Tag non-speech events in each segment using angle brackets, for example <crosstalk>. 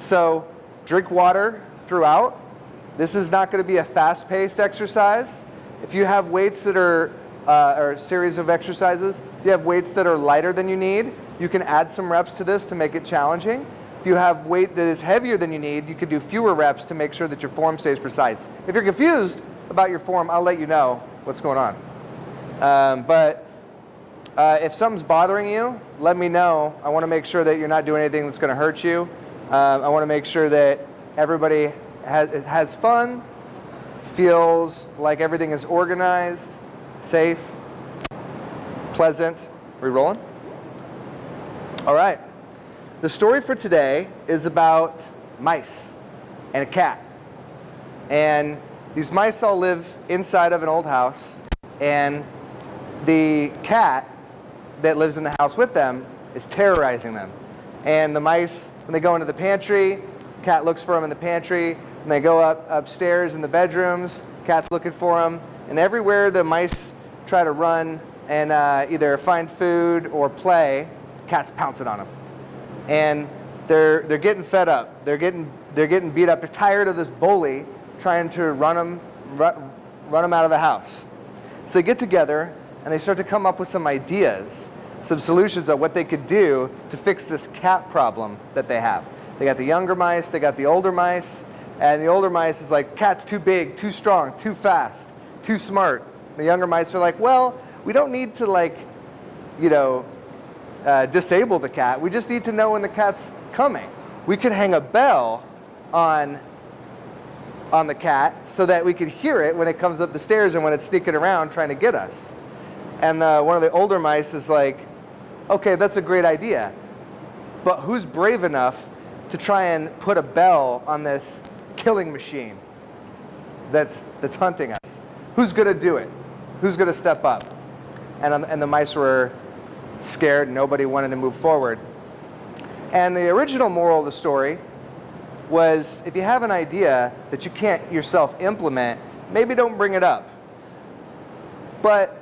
So drink water throughout. This is not going to be a fast-paced exercise. If you have weights that are, uh, or a series of exercises, if you have weights that are lighter than you need, you can add some reps to this to make it challenging. If you have weight that is heavier than you need, you could do fewer reps to make sure that your form stays precise. If you're confused about your form, I'll let you know what's going on. Um, but uh, if something's bothering you, let me know. I want to make sure that you're not doing anything that's going to hurt you. Um, I want to make sure that everybody has, has fun, feels like everything is organized, safe, pleasant. Are we rolling? All right. The story for today is about mice and a cat. And these mice all live inside of an old house. And the cat that lives in the house with them is terrorizing them. And the mice, when they go into the pantry, cat looks for them in the pantry. When they go up upstairs in the bedrooms, cat's looking for them. And everywhere the mice try to run and uh, either find food or play, cat's pouncing on them and they're, they're getting fed up. They're getting, they're getting beat up. They're tired of this bully trying to run them, run, run them out of the house. So they get together and they start to come up with some ideas, some solutions of what they could do to fix this cat problem that they have. They got the younger mice, they got the older mice, and the older mice is like, cat's too big, too strong, too fast, too smart. The younger mice are like, well, we don't need to like, you know, uh, disable the cat. We just need to know when the cat's coming. We could hang a bell on, on the cat so that we could hear it when it comes up the stairs and when it's sneaking around trying to get us. And uh, one of the older mice is like, okay, that's a great idea. But who's brave enough to try and put a bell on this killing machine that's, that's hunting us? Who's going to do it? Who's going to step up? And, um, and the mice were scared, nobody wanted to move forward. And the original moral of the story was if you have an idea that you can't yourself implement, maybe don't bring it up. But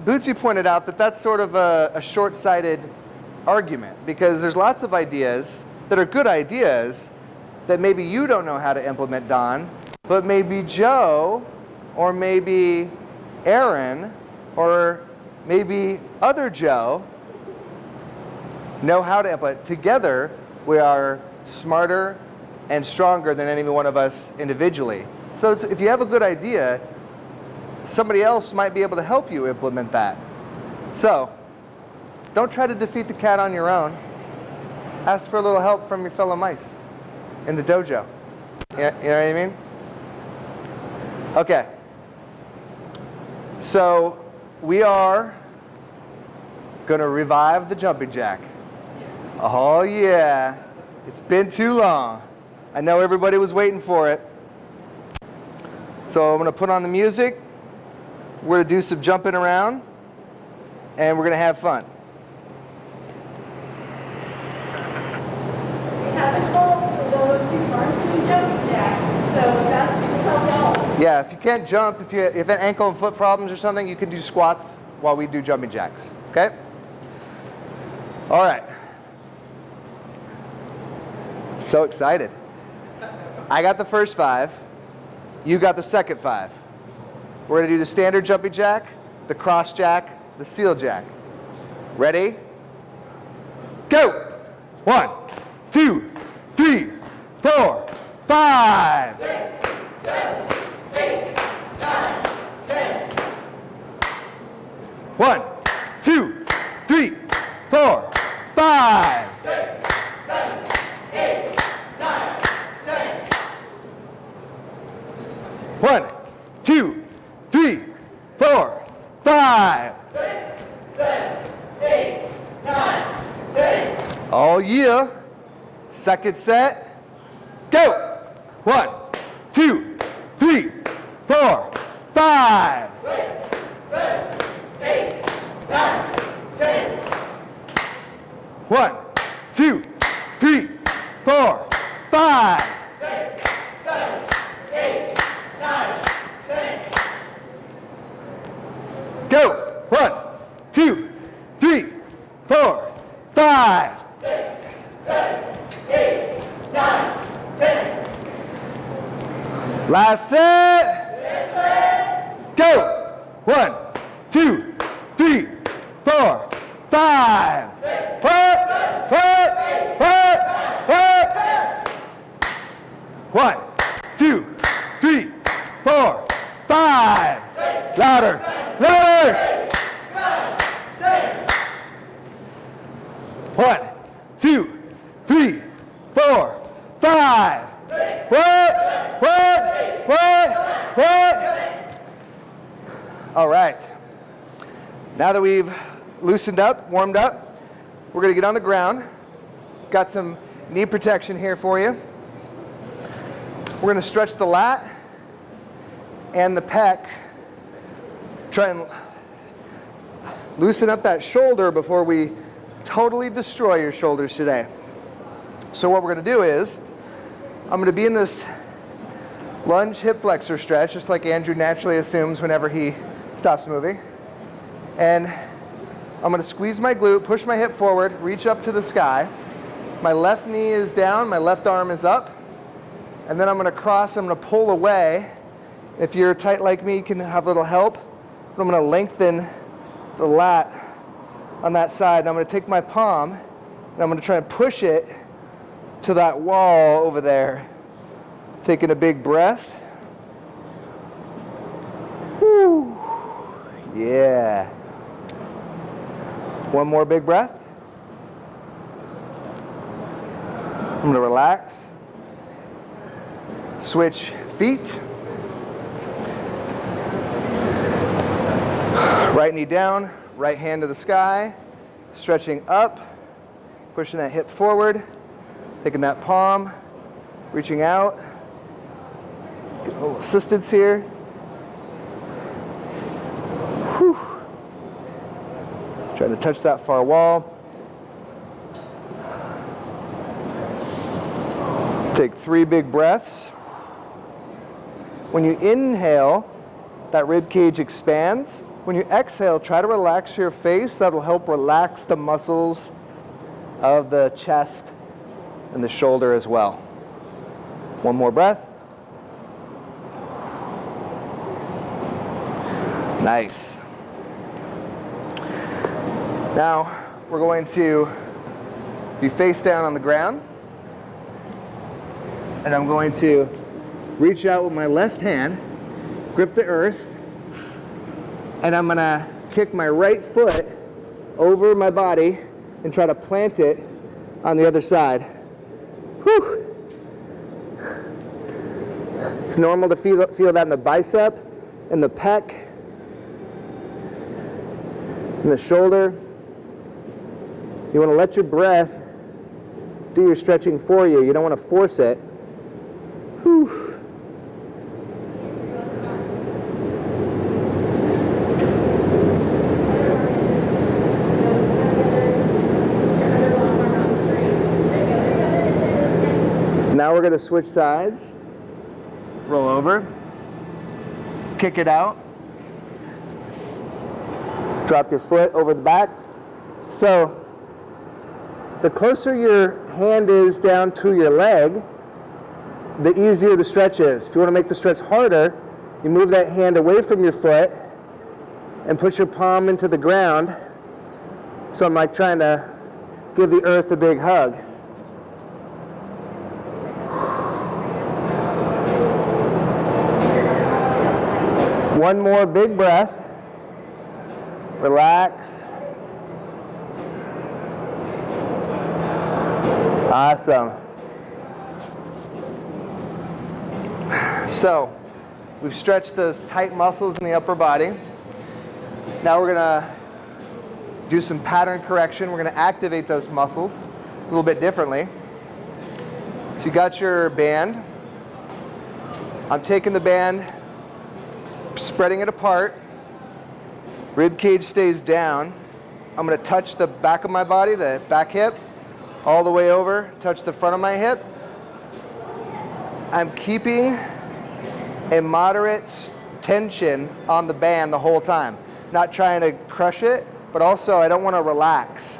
Bootsy pointed out that that's sort of a, a short-sighted argument because there's lots of ideas that are good ideas that maybe you don't know how to implement, Don, but maybe Joe or maybe Aaron or maybe other Joe know how to implement. Together, we are smarter and stronger than any one of us individually. So if you have a good idea, somebody else might be able to help you implement that. So don't try to defeat the cat on your own. Ask for a little help from your fellow mice in the dojo. You know, what I mean? Okay. So we are going to revive the jumping jack. Oh yeah, it's been too long. I know everybody was waiting for it. So I'm gonna put on the music. We're gonna do some jumping around and we're gonna have fun. Yeah, if you can't jump, if you have ankle and foot problems or something, you can do squats while we do jumping jacks, okay? All right. So excited. I got the first five. You got the second five. We're to do the standard jumping jack, the cross jack, the seal jack. Ready? Go! One, two, three, four, five. Six, seven, eight, nine, ten. One, two, three, four, five. Six, seven, eight, nine, ten. One, two, three, four, five. Six, seven, eight, nine, ten. All year. Second set. Go. One, two, three, four, five. Six, seven, eight, nine, ten. One, two, three, four, five. Six, seven, eight, nine, ten. Go. One, two, three, four, five. Six, seven, eight, nine, Last set. Go. One, two, three, four, five. Put, put, put, put. One, two, three, four, five. Louder, louder. One, two, three, four, five. What? What? What? What? All right. Now that we've loosened up, warmed up, we're going to get on the ground. Got some knee protection here for you. We're going to stretch the lat and the pec. Try and loosen up that shoulder before we totally destroy your shoulders today. So what we're going to do is, I'm going to be in this lunge hip flexor stretch, just like Andrew naturally assumes whenever he stops moving. And I'm going to squeeze my glute, push my hip forward, reach up to the sky. My left knee is down, my left arm is up. And then I'm going to cross, I'm to pull away. If you're tight like me, you can have a little help. But I'm going to lengthen the lat on that side. And I'm going to take my palm and I'm going to try and push it to that wall over there. Taking a big breath. Whew. Yeah. One more big breath. I'm going to relax. Switch feet. Right knee down, right hand to the sky, stretching up, pushing that hip forward, taking that palm, reaching out. Get a little assistance here. Trying to touch that far wall. Take three big breaths. When you inhale, that rib cage expands. When you exhale, try to relax your face. That'll help relax the muscles of the chest and the shoulder as well. One more breath. Nice. Now, we're going to be face down on the ground. And I'm going to reach out with my left hand, grip the earth, and I'm gonna kick my right foot over my body and try to plant it on the other side. Whew. It's normal to feel, feel that in the bicep, in the pec, in the shoulder. You wanna let your breath do your stretching for you. You don't wanna force it. Whew. Now we're going to switch sides. Roll over. Kick it out. Drop your foot over the back. So the closer your hand is down to your leg, the easier the stretch is. If you want to make the stretch harder, you move that hand away from your foot and push your palm into the ground. So I'm like trying to give the earth a big hug. One more big breath. Relax. Awesome. So, we've stretched those tight muscles in the upper body. Now we're going to do some pattern correction. We're going to activate those muscles a little bit differently. So you got your band. I'm taking the band, spreading it apart. Rib cage stays down. I'm going to touch the back of my body, the back hip, all the way over, touch the front of my hip. I'm keeping a moderate tension on the band the whole time. Not trying to crush it, but also I don't want to relax.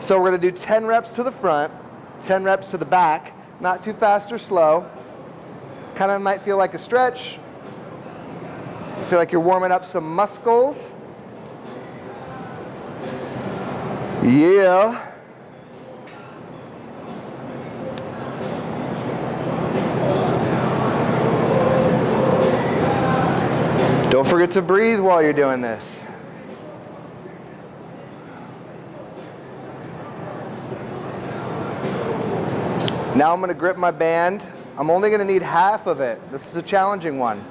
So we're going to do 10 reps to the front, 10 reps to the back, not too fast or slow. Kind of might feel like a stretch. Feel like you're warming up some muscles. Yeah. Don't forget to breathe while you're doing this. Now I'm going to grip my band. I'm only going to need half of it. This is a challenging one.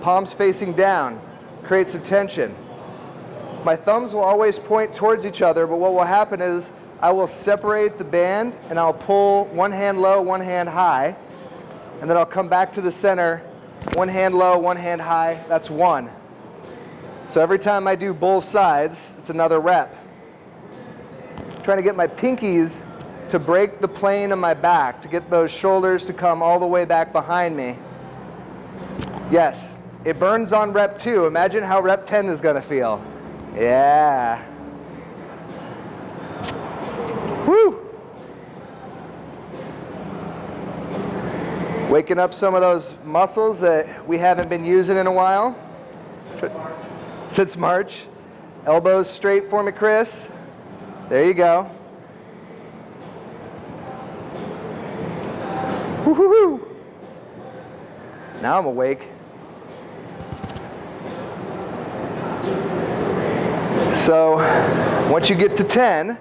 Palms facing down. Create some tension. My thumbs will always point towards each other, but what will happen is I will separate the band and I'll pull one hand low, one hand high, and then I'll come back to the center, one hand low, one hand high. That's one. So every time I do both sides, it's another rep. trying to get my pinkies to break the plane of my back, to get those shoulders to come all the way back behind me. Yes, it burns on rep two. Imagine how rep 10 is gonna feel. Yeah. Woo! Waking up some of those muscles that we haven't been using in a while. Since March. Elbows straight for me, Chris. There you go. Woo-hoo-hoo. Now I'm awake. So once you get to 10,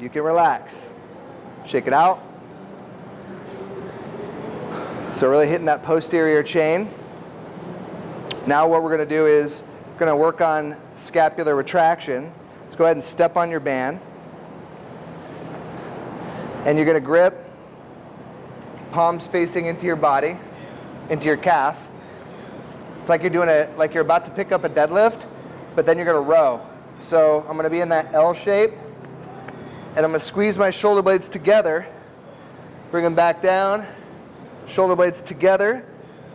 you can relax. Shake it out. So really hitting that posterior chain. Now what we're going to do is we're going to work on scapular retraction. Let's go ahead and step on your band. And you're going to grip, palms facing into your body, into your calf. It's like you're doing a, like you're about to pick up a deadlift, but then you're going to row. So I'm going to be in that L shape, and I'm to squeeze my shoulder blades together, bring them back down, shoulder blades together,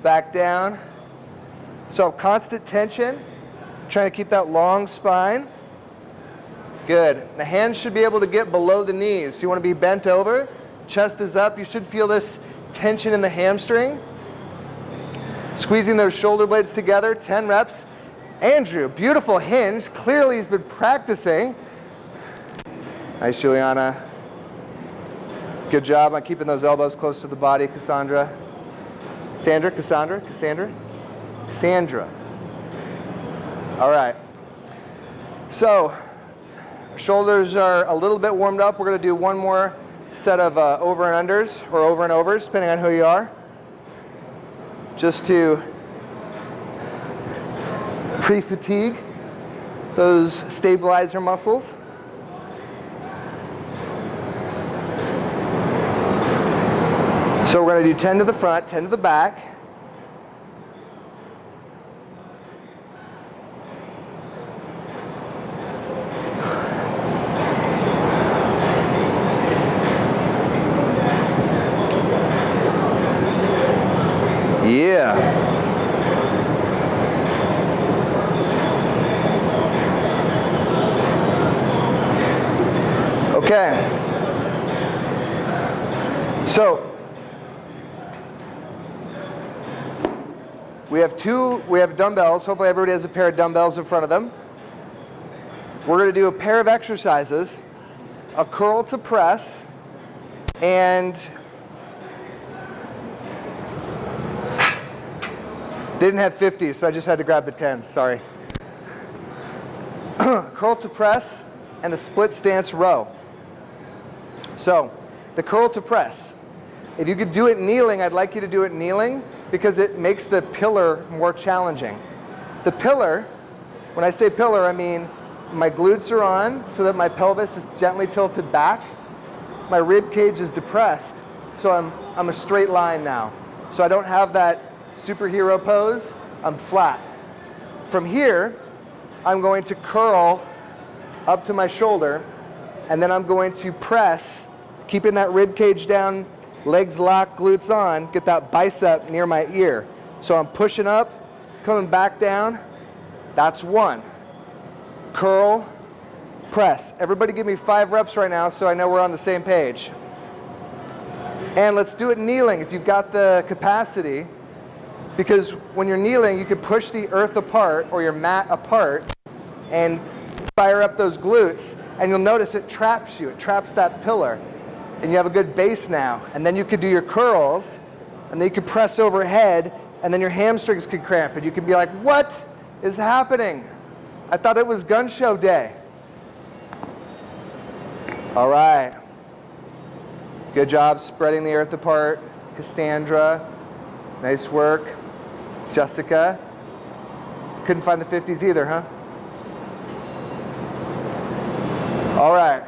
back down. So constant tension, trying to keep that long spine. Good. The hands should be able to get below the knees. You want to be bent over, chest is up. You should feel this tension in the hamstring. Squeezing those shoulder blades together, 10 reps. Andrew, beautiful hinge. Clearly he's been practicing. Nice, Juliana. Good job on keeping those elbows close to the body, Cassandra. Sandra, Cassandra, Cassandra, Cassandra. All right. So Shoulders are a little bit warmed up. We're going to do one more set of uh, over and unders or over and overs, depending on who you are. Just to pre-fatigue those stabilizer muscles. So we're going to do 10 to the front, 10 to the back. Yeah. Okay. So we have two, we have dumbbells. Hopefully everybody has a pair of dumbbells in front of them. We're going to do a pair of exercises, a curl to press, and Didn't have 50s, so I just had to grab the 10s, sorry. <clears throat> curl to press and a split stance row. So, the curl to press. If you could do it kneeling, I'd like you to do it kneeling because it makes the pillar more challenging. The pillar, when I say pillar, I mean my glutes are on so that my pelvis is gently tilted back. My rib cage is depressed, so I'm, I'm a straight line now. So I don't have that superhero pose, I'm flat. From here, I'm going to curl up to my shoulder, and then I'm going to press, keeping that rib cage down, legs locked, glutes on, get that bicep near my ear. So I'm pushing up, coming back down. That's one. Curl, press. Everybody give me five reps right now so I know we're on the same page. And let's do it kneeling if you've got the capacity. Because when you're kneeling, you can push the earth apart or your mat apart and fire up those glutes. And you'll notice it traps you, it traps that pillar. And you have a good base now. And then you could do your curls, and then you could press overhead, and then your hamstrings could cramp. And you could be like, what is happening? I thought it was gun show day. All right. Good job spreading the earth apart. Cassandra, nice work. Jessica, couldn't find the 50s either, huh? All right,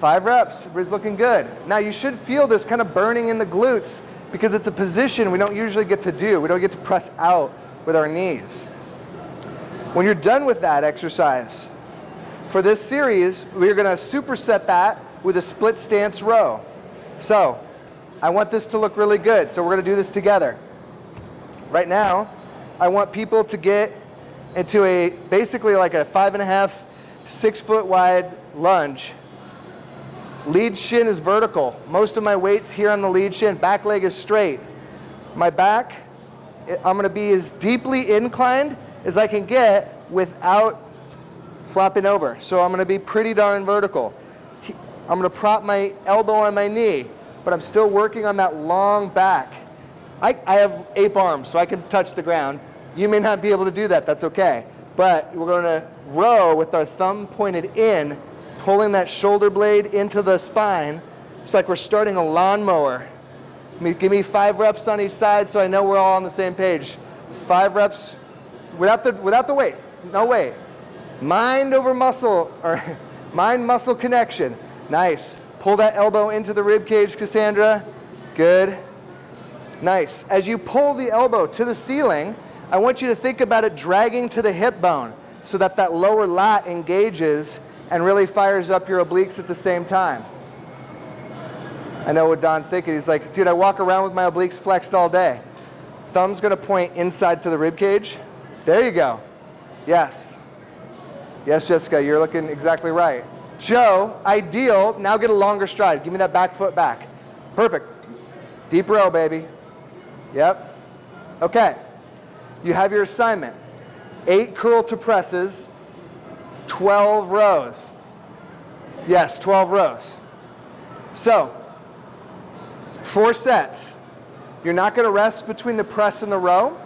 five reps, everybody's looking good. Now you should feel this kind of burning in the glutes because it's a position we don't usually get to do. We don't get to press out with our knees. When you're done with that exercise, for this series, we're gonna superset that with a split stance row. So, I want this to look really good, so we're gonna do this together. Right now, I want people to get into a, basically like a five and a half, six foot wide lunge. Lead shin is vertical. Most of my weight's here on the lead shin. Back leg is straight. My back, I'm gonna be as deeply inclined as I can get without flopping over. So I'm gonna be pretty darn vertical. I'm gonna prop my elbow on my knee, but I'm still working on that long back. I, I have ape arms, so I can touch the ground. You may not be able to do that, that's okay. But we're gonna row with our thumb pointed in, pulling that shoulder blade into the spine. It's like we're starting a lawnmower. Give me five reps on each side so I know we're all on the same page. Five reps without the, without the weight, no weight. Mind over muscle, or <laughs> mind muscle connection. Nice. Pull that elbow into the rib cage, Cassandra. Good. Nice. As you pull the elbow to the ceiling, I want you to think about it dragging to the hip bone so that that lower lat engages and really fires up your obliques at the same time. I know what Don's thinking. He's like, dude, I walk around with my obliques flexed all day. Thumb's gonna point inside to the rib cage. There you go. Yes. Yes, Jessica, you're looking exactly right. Joe, ideal. Now get a longer stride. Give me that back foot back. Perfect. Deep row, baby. Yep. Okay. You have your assignment. Eight curl to presses, 12 rows. Yes, 12 rows. So, four sets. You're not going to rest between the press and the row,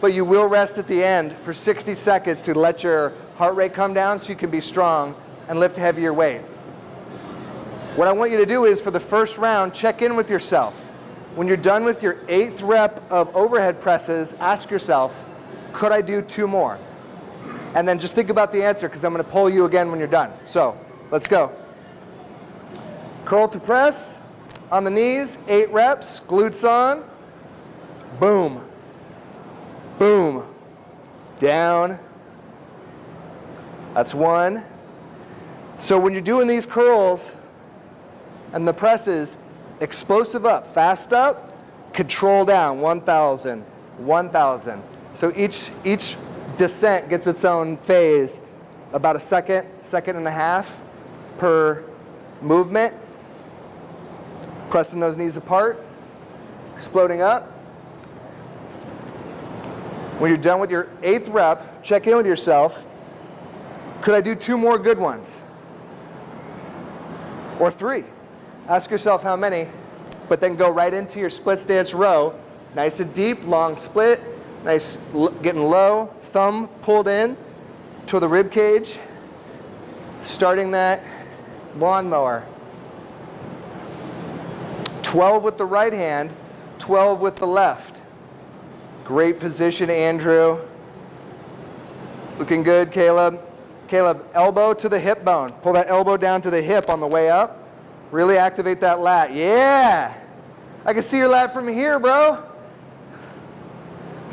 but you will rest at the end for 60 seconds to let your heart rate come down so you can be strong and lift heavier weight. What I want you to do is for the first round, check in with yourself. When you're done with your eighth rep of overhead presses, ask yourself, could I do two more? And then just think about the answer because I'm going to pull you again when you're done. So let's go. Curl to press on the knees, eight reps, glutes on. Boom. Boom. Down. That's one. So when you're doing these curls and the presses, explosive up, fast up, control down, 1,000, 1,000. So each, each descent gets its own phase, about a second, second and a half per movement. Pressing those knees apart, exploding up. When you're done with your eighth rep, check in with yourself. Could I do two more good ones? Or three? Ask yourself how many, but then go right into your split stance row. Nice and deep, long split. Nice, getting low, thumb pulled in to the rib cage. Starting that lawnmower. 12 with the right hand, 12 with the left. Great position, Andrew. Looking good, Caleb. Caleb, elbow to the hip bone. Pull that elbow down to the hip on the way up. Really activate that lat. Yeah. I can see your lat from here, bro.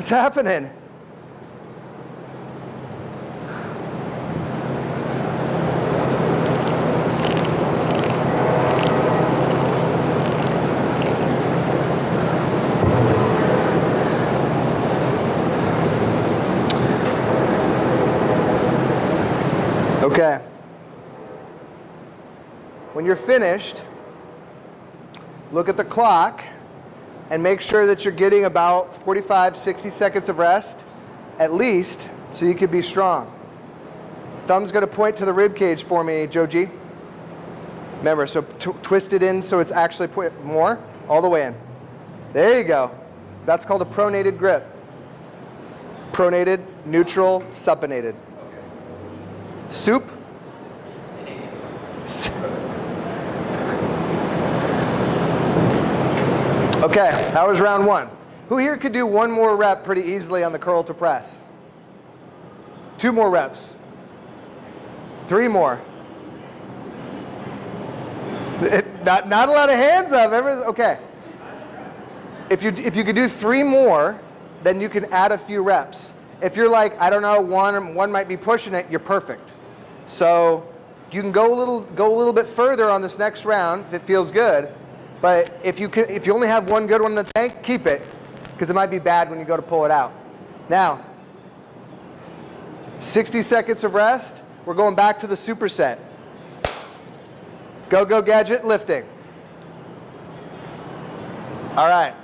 What's happening? Okay. When you're finished, look at the clock and make sure that you're getting about 45, 60 seconds of rest at least so you can be strong. Thumb's to point to the rib cage for me, Joji. Remember, so twist it in so it's actually point more, all the way in. There you go. That's called a pronated grip. Pronated, neutral, supinated. Soup. <laughs> <laughs> Okay, that was round one. Who here could do one more rep pretty easily on the curl to press? Two more reps. Three more. It- not, not a lot of hands up. Everyone's, okay. If you, if you could do three more, then you can add a few reps. If you're like, I don't know, one, one might be pushing it, you're perfect. So you can go a little, go a little bit further on this next round if it feels good. But if you, can, if you only have one good one in the tank, keep it because it might be bad when you go to pull it out. Now, 60 seconds of rest. We're going back to the superset. Go, go, gadget, lifting. All right.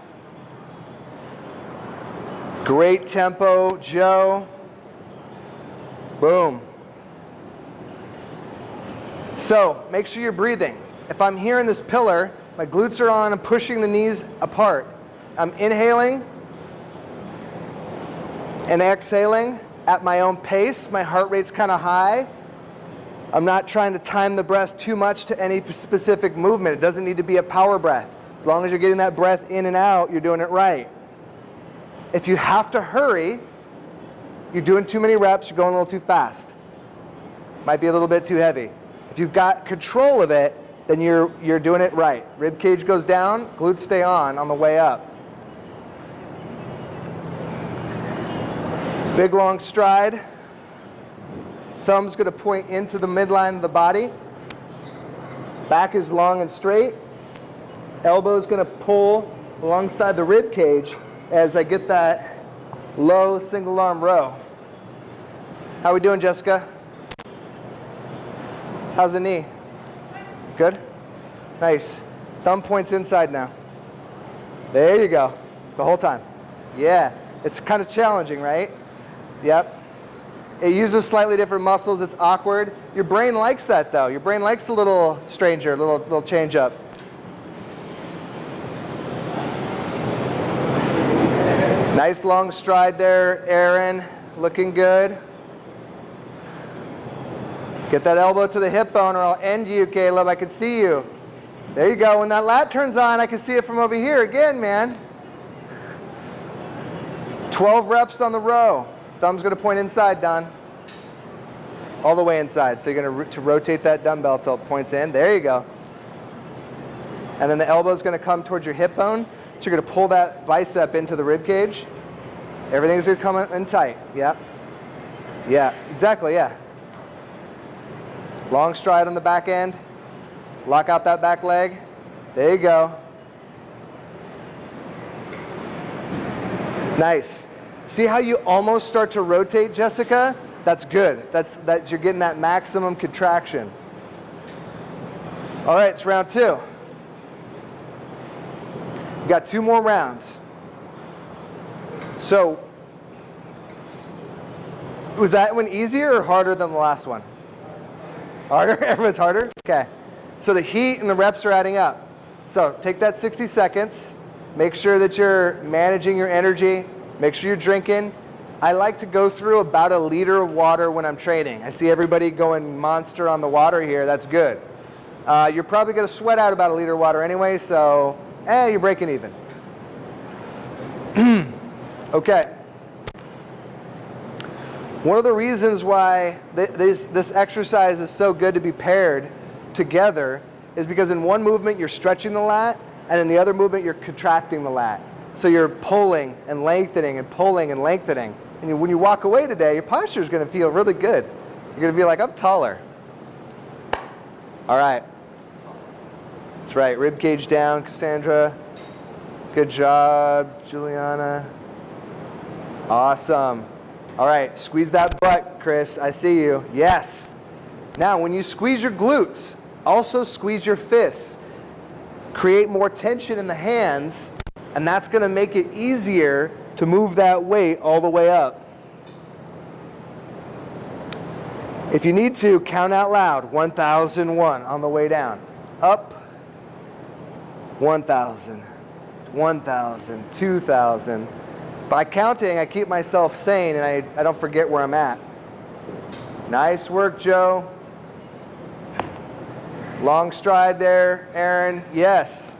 Great tempo, Joe. Boom. So make sure you're breathing. If I'm here in this pillar, my glutes are on, I'm pushing the knees apart. I'm inhaling and exhaling at my own pace. My heart rate's kind of high. I'm not trying to time the breath too much to any specific movement. It doesn't need to be a power breath. As long as you're getting that breath in and out, you're doing it right. If you have to hurry, you're doing too many reps, you're going a little too fast. Might be a little bit too heavy. If you've got control of it, then you're, you're doing it right. Rib cage goes down, glutes stay on on the way up. Big long stride. Thumb's going to point into the midline of the body. Back is long and straight. Elbow's going to pull alongside the rib cage as I get that low single arm row. How are we doing, Jessica? How's the knee? Good? Nice. Thumb points inside now. There you go. The whole time. Yeah. It's kind of challenging, right? Yep. It uses slightly different muscles. It's awkward. Your brain likes that, though. Your brain likes a little stranger, a little, little change up. Nice long stride there, Aaron. Looking good. Get that elbow to the hip bone or I'll end you, Caleb. I can see you. There you go. When that lat turns on, I can see it from over here again, man. 12 reps on the row. Thumb's going to point inside, Don. All the way inside. So you're going to, to rotate that dumbbell till it points in. There you go. And then the elbow's going to come towards your hip bone. So you're going to pull that bicep into the rib cage. Everything's going to come in tight. Yeah. Yeah, exactly, yeah. Long stride on the back end. Lock out that back leg. There you go. Nice. See how you almost start to rotate, Jessica? That's good. That's that you're getting that maximum contraction. All right, it's round two. We got two more rounds. So, was that one easier or harder than the last one? Harder? <laughs> Everyone's harder? Okay. So the heat and the reps are adding up. So take that 60 seconds. Make sure that you're managing your energy. Make sure you're drinking. I like to go through about a liter of water when I'm training. I see everybody going monster on the water here. That's good. Uh, you're probably going to sweat out about a liter of water anyway, so eh, you're breaking even. <clears throat> okay. One of the reasons why th this, this exercise is so good to be paired together is because in one movement you're stretching the lat, and in the other movement you're contracting the lat. So you're pulling and lengthening and pulling and lengthening. And you, when you walk away today, your posture is going to feel really good. You're going to be like, I'm taller. All right. That's right. Rib cage down, Cassandra. Good job, Juliana. Awesome. All right, squeeze that butt, Chris. I see you. Yes. Now, when you squeeze your glutes, also squeeze your fists. create more tension in the hands, and that's going to make it easier to move that weight all the way up. If you need to, count out loud 1001 on the way down. Up, 1000, 1000, 2000. By counting, I keep myself sane and I, I don't forget where I'm at. Nice work, Joe. Long stride there, Aaron. Yes.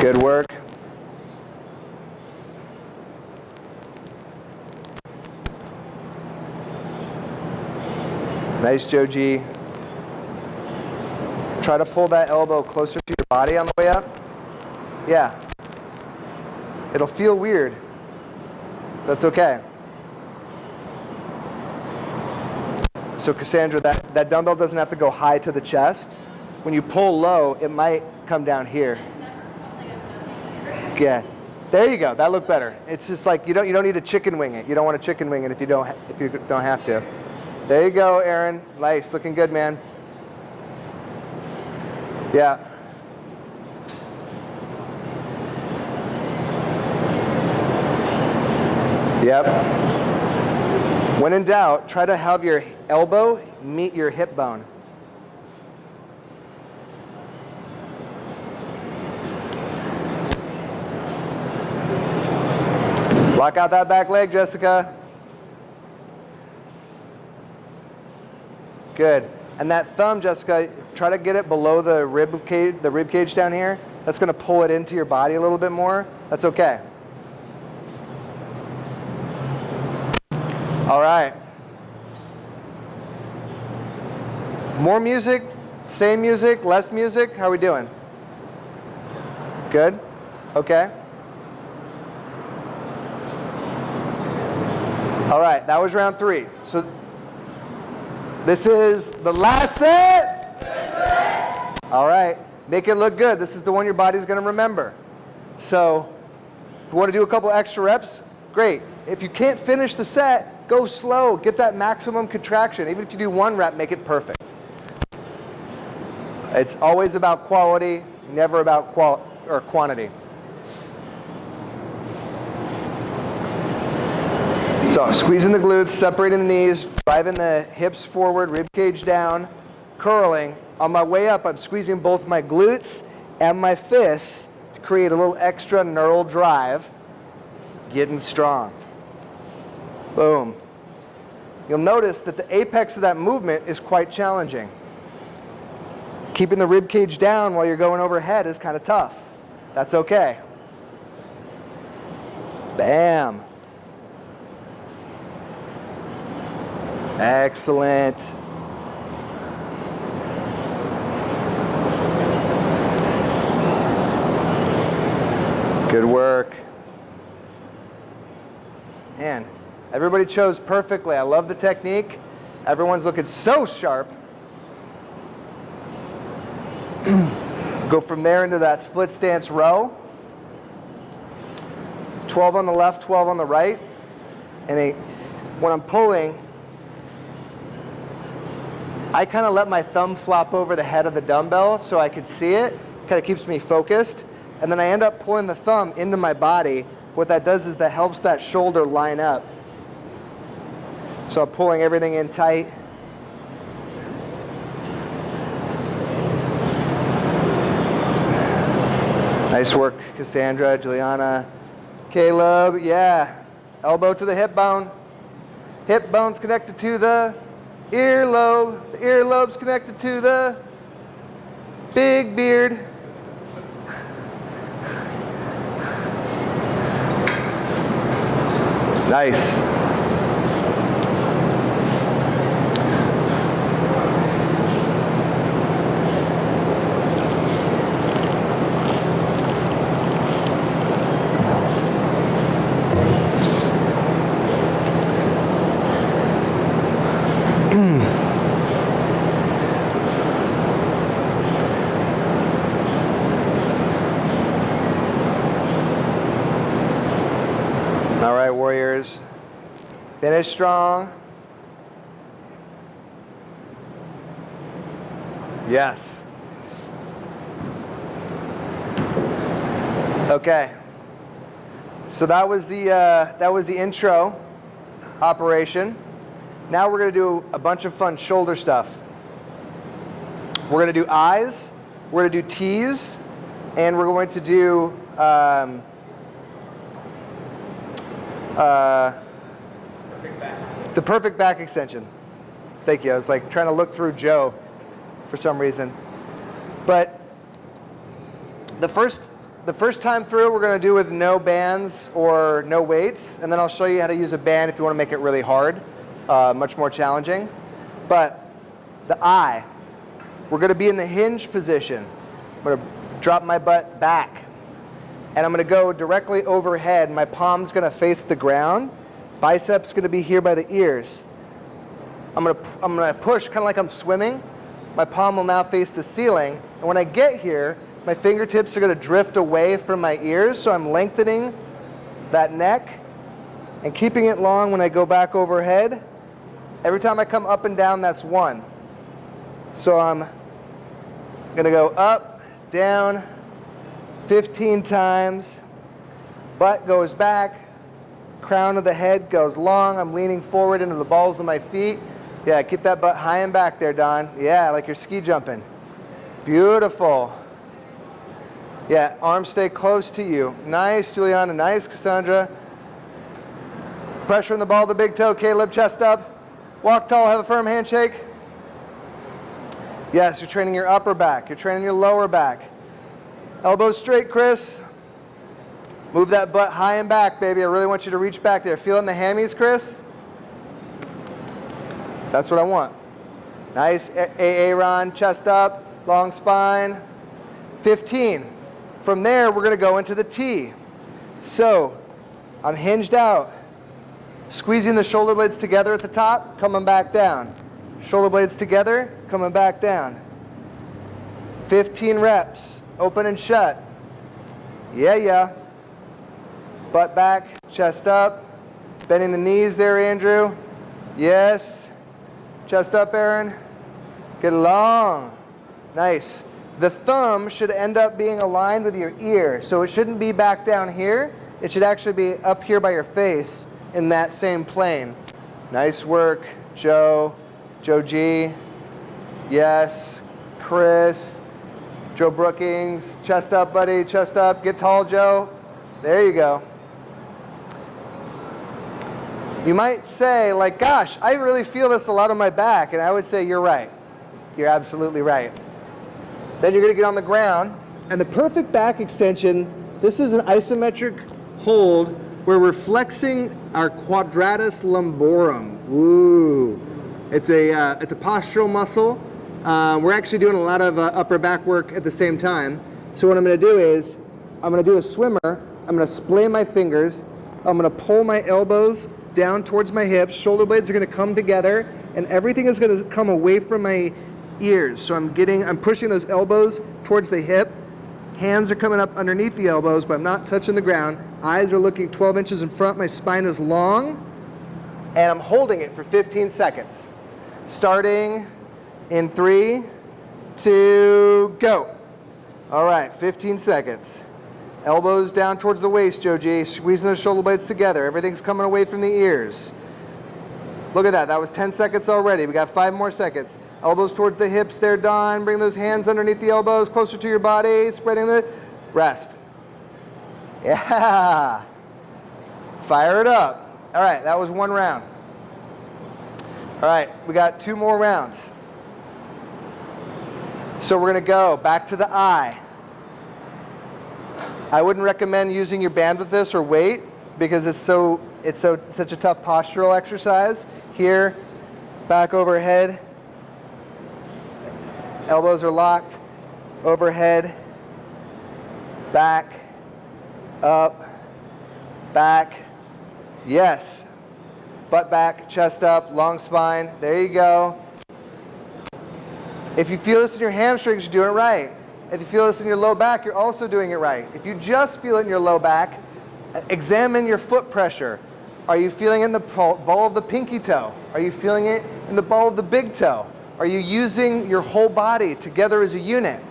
Good work. Nice, Joe G. Try to pull that elbow closer to your body on the way up. Yeah. It'll feel weird. That's okay. So Cassandra, that, that dumbbell doesn't have to go high to the chest. When you pull low, it might come down here. Yeah. There you go. That looked better. It's just like you don't you don't need to chicken wing it. You don't want to chicken wing it if you don't if you don't have to. There you go, Aaron. Nice. Looking good, man. Yeah. Yep. When in doubt, try to have your elbow meet your hip bone. Lock out that back leg, Jessica. Good. And that thumb, Jessica, try to get it below the rib cage, the rib cage down here. That's going to pull it into your body a little bit more. That's okay. All right. More music, same music, less music. How are we doing? Good? Okay. All right, that was round three. So this is the last set? All right, make it look good. This is the one your body's gonna remember. So if you wanna do a couple extra reps, great. If you can't finish the set, go slow, get that maximum contraction. Even if you do one rep, make it perfect. It's always about quality, never about qual or quantity. So squeezing the glutes, separating the knees, driving the hips forward, rib cage down, curling. On my way up, I'm squeezing both my glutes and my fists to create a little extra neural drive, getting strong. Boom. You'll notice that the apex of that movement is quite challenging. Keeping the rib cage down while you're going overhead is kind of tough. That's okay. Bam. Excellent. Good work. Man, everybody chose perfectly. I love the technique. Everyone's looking so sharp. <clears throat> Go from there into that split stance row. 12 on the left, 12 on the right. And they, when I'm pulling, I kind of let my thumb flop over the head of the dumbbell so I could see it. Kind of keeps me focused. And then I end up pulling the thumb into my body. What that does is that helps that shoulder line up. So I'm pulling everything in tight. Nice work, Cassandra, Juliana, Caleb. Yeah. Elbow to the hip bone. Hip bone's connected to the earlobe. The earlobe's connected to the big beard. Nice. All right, warriors. Finish strong. Yes. Okay. So that was the uh, that was the intro operation. Now we're going to do a bunch of fun shoulder stuff. We're going to do eyes, we're going to do T's, and we're going to do um, uh, the perfect back extension. Thank you. I was like trying to look through Joe for some reason. But the first the first time through we're going to do with no bands or no weights, and then I'll show you how to use a band if you want to make it really hard, uh, much more challenging. But the I, we're going to be in the hinge position. I'm going to drop my butt back, and I'm going to go directly overhead. My palm's going to face the ground. Biceps going to be here by the ears. I'm to I'm to push kind of like I'm swimming. My palm will now face the ceiling, and when I get here, my fingertips are going to drift away from my ears, so I'm lengthening that neck and keeping it long when I go back overhead. Every time I come up and down, that's one. So I'm going to go up, down 15 times. Butt goes back. Crown of the head goes long. I'm leaning forward into the balls of my feet. Yeah, keep that butt high and back there, Don. Yeah, like you're ski jumping. Beautiful. Yeah, arms stay close to you. Nice, Juliana. Nice, Cassandra. Pressure in the ball the big toe. Caleb, chest up. Walk tall, have a firm handshake. Yes, you're training your upper back. You're training your lower back. Elbows straight, Chris. Move that butt high and back, baby. I really want you to reach back there. Feeling the hammies, Chris? That's what I want. Nice, AA Ron, chest up, long spine. 15. From there, we're going to go into the T. So I'm hinged out, squeezing the shoulder blades together at the top, coming back down. Shoulder blades together, coming back down. 15 reps, open and shut. Yeah, yeah. Butt back, chest up. Bending the knees there, Andrew. Yes. Chest up, Aaron. Get long. Nice. The thumb should end up being aligned with your ear. So it shouldn't be back down here. It should actually be up here by your face in that same plane. Nice work, Joe. Joe G. Yes. Chris. Joe Brookings. Chest up, buddy. Chest up. Get tall, Joe. There you go. You might say, like, gosh, I really feel this a lot on my back. And I would say, you're right. You're absolutely right. Then you're going to get on the ground. And the perfect back extension, this is an isometric hold where we're flexing our quadratus lumborum. Ooh. It's a, uh, it's a postural muscle. Uh, we're actually doing a lot of uh, upper back work at the same time. So what I'm going to do is, I'm going to do a swimmer. I'm going to splay my fingers. I'm going to pull my elbows down towards my hips. Shoulder blades are going to come together. And everything is going to come away from my ears. So I'm getting, I'm pushing those elbows towards the hip. Hands are coming up underneath the elbows, but I'm not touching the ground. Eyes are looking 12 inches in front. My spine is long. And I'm holding it for 15 seconds. Starting in three, two, go. All right, 15 seconds. Elbows down towards the waist, Joe G. Squeezing those shoulder blades together. Everything's coming away from the ears. Look at that. That was 10 seconds already. We got five more seconds. Elbows towards the hips there, Don. Bring those hands underneath the elbows, closer to your body. Spreading the rest. Yeah. Fire it up. All right, that was one round. All right, we got two more rounds. So we're going to go back to the I. I wouldn't recommend using your band with this or weight because it's so it's so such a tough postural exercise. Here, back overhead. Elbows are locked. Overhead. Back. Up. Back. Yes. Butt back, chest up, long spine. There you go. If you feel this in your hamstrings, you're doing it right. If you feel this in your low back, you're also doing it right. If you just feel it in your low back, examine your foot pressure. Are you feeling it in the ball of the pinky toe? Are you feeling it in the ball of the big toe? Are you using your whole body together as a unit?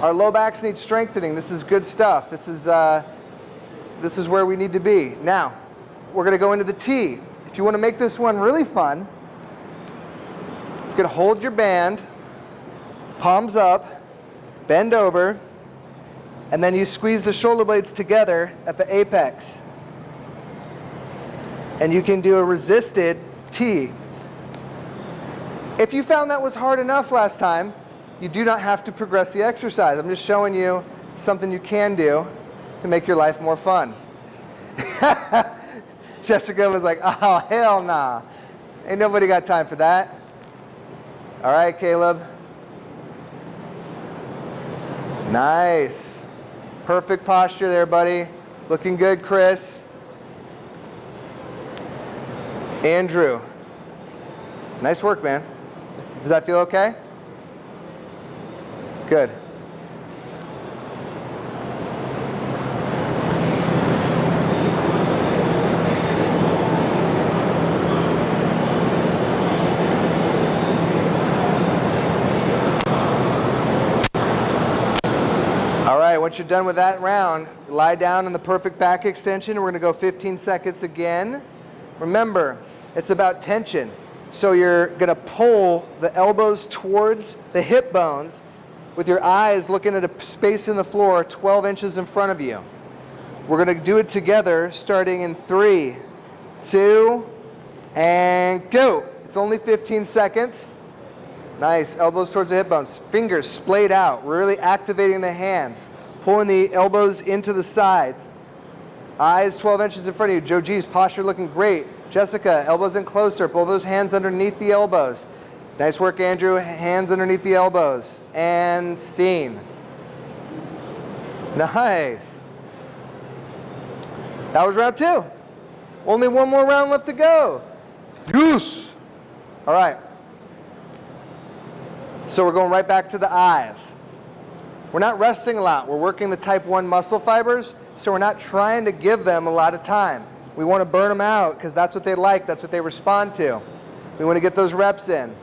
Our low backs need strengthening. This is good stuff. This is, uh, this is where we need to be. Now, we're going to go into the T. If you want to make this one really fun, you can hold your band, palms up, bend over, and then you squeeze the shoulder blades together at the apex. And you can do a resisted T. If you found that was hard enough last time, you do not have to progress the exercise. I'm just showing you something you can do to make your life more fun. <laughs> Jessica was like, oh, hell nah. Ain't nobody got time for that. All right, Caleb. Nice. Perfect posture there, buddy. Looking good, Chris. Andrew. Nice work, man. Does that feel okay? Good. All right, once you're done with that round, lie down in the perfect back extension. We're going to go 15 seconds again. Remember, it's about tension. So you're going to pull the elbows towards the hip bones with your eyes looking at a space in the floor 12 inches in front of you. We're going to do it together starting in three, two, and go. It's only 15 seconds. Nice. Elbows towards the hip bones. Fingers splayed out, really activating the hands. Pulling the elbows into the sides. Eyes 12 inches in front of you. Joe G's posture looking great. Jessica, elbows in closer. Pull those hands underneath the elbows. Nice work, Andrew. Hands underneath the elbows. And scene. Nice. That was round two. Only one more round left to go. Goose. All right. So we're going right back to the eyes. We're not resting a lot. We're working the type 1 muscle fibers, so we're not trying to give them a lot of time. We want to burn them out because that's what they like, that's what they respond to. We want to get those reps in.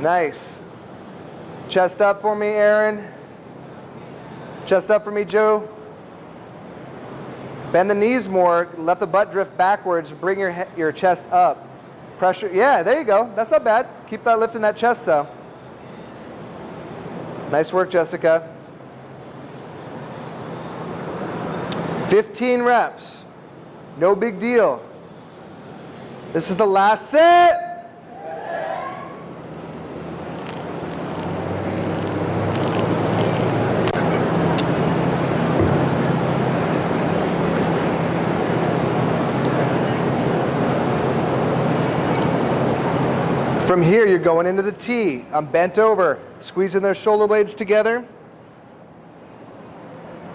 Nice. Chest up for me, Aaron. Chest up for me, Joe. Bend the knees more, let the butt drift backwards, bring your, your chest up. Pressure, yeah, there you go. That's not bad. Keep that lift in that chest though. Nice work, Jessica. 15 reps. No big deal. This is the last set. From here, you're going into the T. I'm bent over, squeezing those shoulder blades together.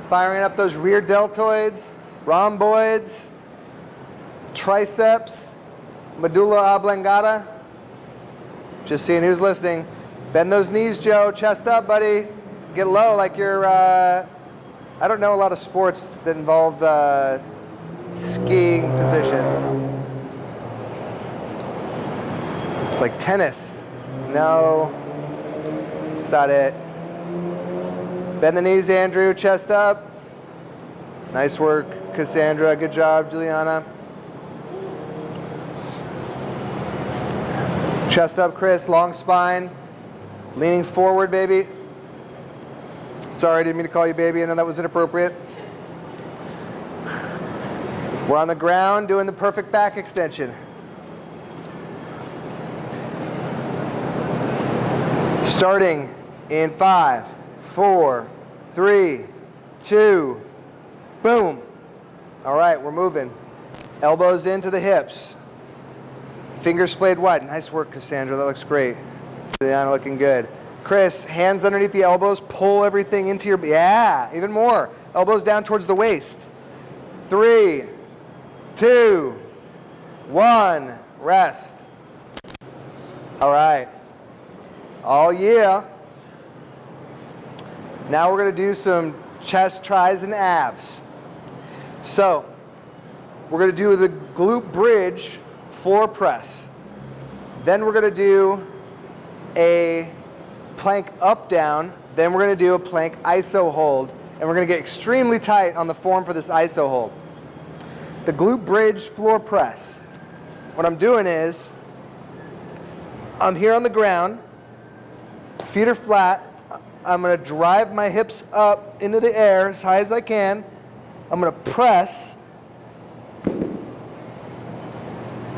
Firing up those rear deltoids, rhomboids, triceps, medulla oblongata. Just seeing who's listening. Bend those knees, Joe. Chest up, buddy. Get low like you're, uh, I don't know a lot of sports that involve uh, skiing positions. It's like tennis. No, it's not it. Bend the knees, Andrew. Chest up. Nice work, Cassandra. Good job, Juliana. Chest up, Chris. Long spine. Leaning forward, baby. Sorry, I didn't mean to call you baby. I know that was inappropriate. We're on the ground doing the perfect back extension. Starting in five, four, three, two, boom. All right, we're moving. Elbows into the hips. Fingers splayed wide. Nice work, Cassandra. That looks great. Juliana looking good. Chris, hands underneath the elbows. Pull everything into your, yeah, even more. Elbows down towards the waist. Three, two, one. Rest. All right. Oh yeah. Now we're going to do some chest, tris, and abs. So we're going to do the glute bridge floor press. Then we're going to do a plank up down. Then we're going to do a plank iso hold. And we're going to get extremely tight on the form for this iso hold. The glute bridge floor press. What I'm doing is I'm here on the ground, feet are flat. I'm going to drive my hips up into the air as high as I can. I'm going to press. I'm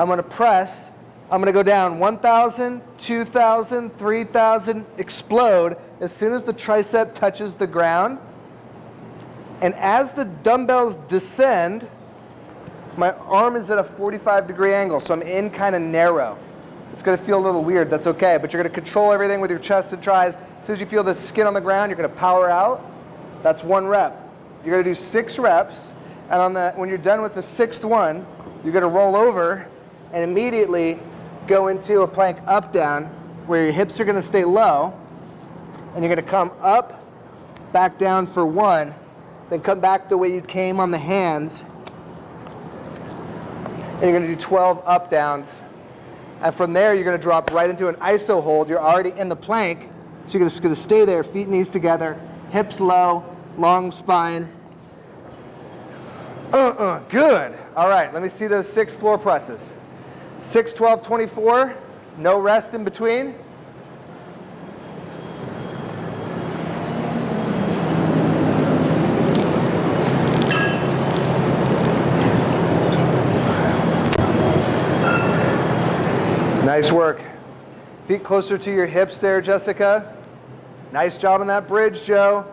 going to press. I'm going to go down 1,000, 2,000, 3,000, explode as soon as the tricep touches the ground. And as the dumbbells descend, my arm is at a 45 degree angle, so I'm in kind of narrow. It's going to feel a little weird, that's okay, but you're going to control everything with your chest and tris. As soon as you feel the skin on the ground, you're going to power out. That's one rep. You're to do six reps, and on the, when you're done with the sixth one, you're going to roll over and immediately go into a plank up down where your hips are going to stay low, and you're going to come up, back down for one, then come back the way you came on the hands, and you're going to do 12 up downs. And from there, you're going to drop right into an iso hold. You're already in the plank, so you're just to stay there, feet and knees together, hips low, long spine. Uh-uh, good. All right, let me see those six floor presses. 6, 12, 24, no rest in between. Nice work. Feet closer to your hips there, Jessica. Nice job on that bridge, Joe.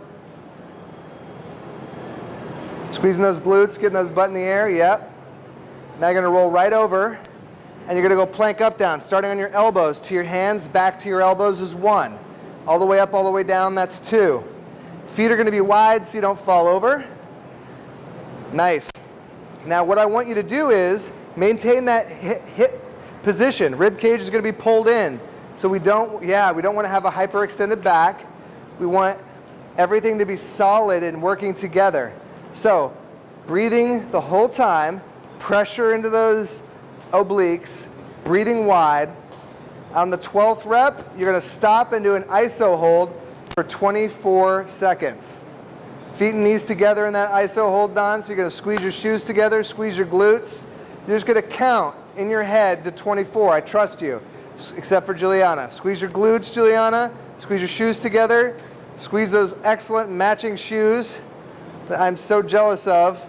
Squeezing those glutes, getting those butt in the air, yep. Now you're gonna roll right over and you're gonna go plank up down, starting on your elbows to your hands, back to your elbows is one. All the way up, all the way down, that's two. Feet are gonna be wide so you don't fall over. Nice. Now what I want you to do is maintain that hip position. Rib cage is to be pulled in. So we don't, yeah, we don't want to have a hyperextended back. We want everything to be solid and working together. So breathing the whole time, pressure into those obliques, breathing wide. On the 12th rep, you're going to stop and do an iso hold for 24 seconds. Feet and knees together in that iso hold, Don. So you're going to squeeze your shoes together, squeeze your glutes. You're just going to count in your head to 24. I trust you, except for Juliana. Squeeze your glutes, Juliana. Squeeze your shoes together. Squeeze those excellent matching shoes that I'm so jealous of.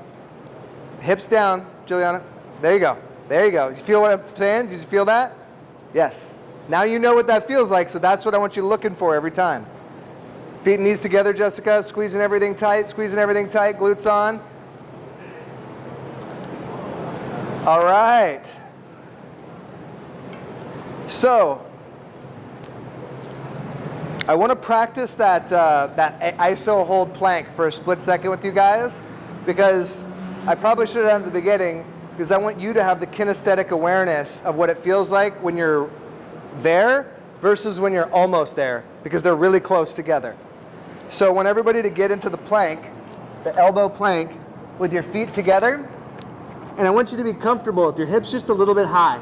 Hips down, Juliana. There you go. There you go. You feel what I'm saying? Did you feel that? Yes. Now you know what that feels like, so that's what I want you looking for every time. Feet and knees together, Jessica. Squeezing everything tight, squeezing everything tight, glutes on. All right. So, I want to practice that, uh, that ISO hold plank for a split second with you guys because I probably should have done it at the beginning because I want you to have the kinesthetic awareness of what it feels like when you're there versus when you're almost there because they're really close together. So I want everybody to get into the plank, the elbow plank, with your feet together. And I want you to be comfortable with your hips just a little bit high.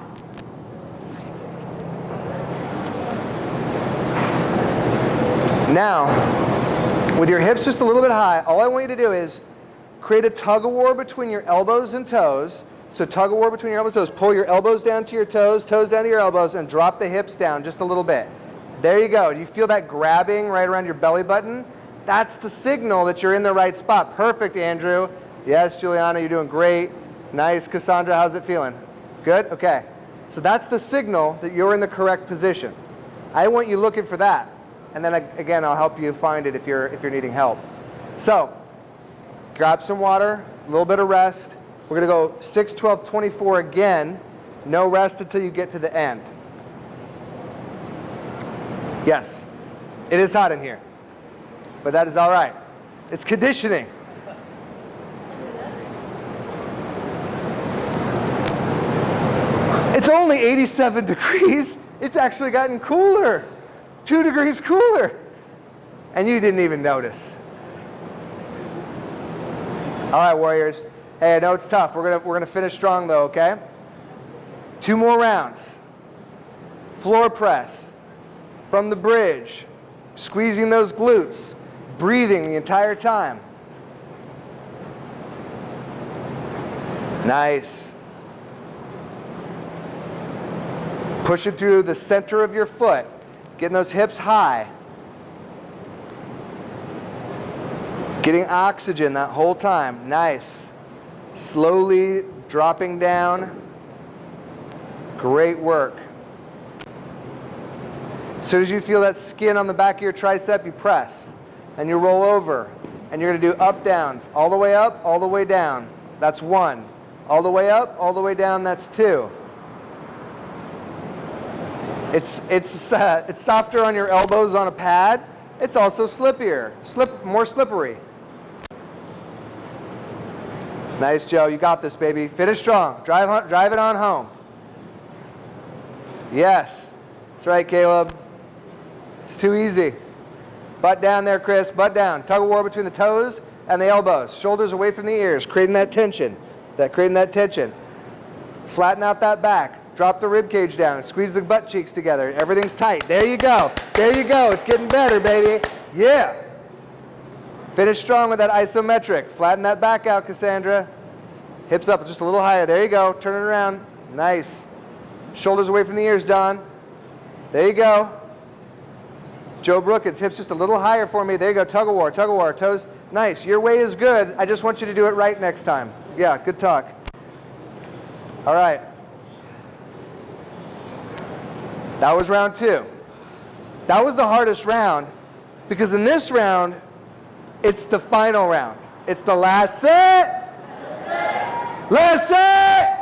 Now, with your hips just a little bit high, all I want you to do is create a tug of war between your elbows and toes. So tug of war between your elbows and toes. Pull your elbows down to your toes, toes down to your elbows, and drop the hips down just a little bit. There you go. Do you feel that grabbing right around your belly button? That's the signal that you're in the right spot. Perfect, Andrew. Yes, Juliana, you're doing great. Nice. Cassandra, how's it feeling? Good? Okay. So that's the signal that you're in the correct position. I want you looking for that and then again, I'll help you find it if you're, if you're needing help. So, grab some water, a little bit of rest. We're gonna go 6, 12, 24 again. No rest until you get to the end. Yes, it is hot in here, but that is all right. It's conditioning. It's only 87 <laughs> degrees. It's actually gotten cooler two degrees cooler. And you didn't even notice. All right, Warriors. Hey, I know it's tough. We're gonna we're gonna finish strong though, okay? Two more rounds. Floor press from the bridge, squeezing those glutes, breathing the entire time. Nice. Push it through the center of your foot, getting those hips high. Getting oxygen that whole time. Nice. Slowly dropping down. Great work. As soon as you feel that skin on the back of your tricep, you press and you roll over. And you're going to do up downs, all the way up, all the way down. That's one. All the way up, all the way down, that's two. It's, it's, uh, it's softer on your elbows on a pad. It's also slippier, slip, more slippery. Nice, Joe. You got this, baby. Finish strong. Drive, drive it on home. Yes. That's right, Caleb. It's too easy. Butt down there, Chris. Butt down. Tug of war between the toes and the elbows. Shoulders away from the ears, creating that tension. That creating that tension. Flatten out that back. Drop the rib cage down. Squeeze the butt cheeks together. Everything's tight. There you go. There you go. It's getting better, baby. Yeah. Finish strong with that isometric. Flatten that back out, Cassandra. Hips up just a little higher. There you go. Turn it around. Nice. Shoulders away from the ears, Don. There you go. Joe Brook, it's hips just a little higher for me. There you go. Tug of war, tug of war. Toes. Nice. Your way is good. I just want you to do it right next time. Yeah, good talk. All right. That was round two. That was the hardest round because in this round, it's the final round. It's the last set. Last set.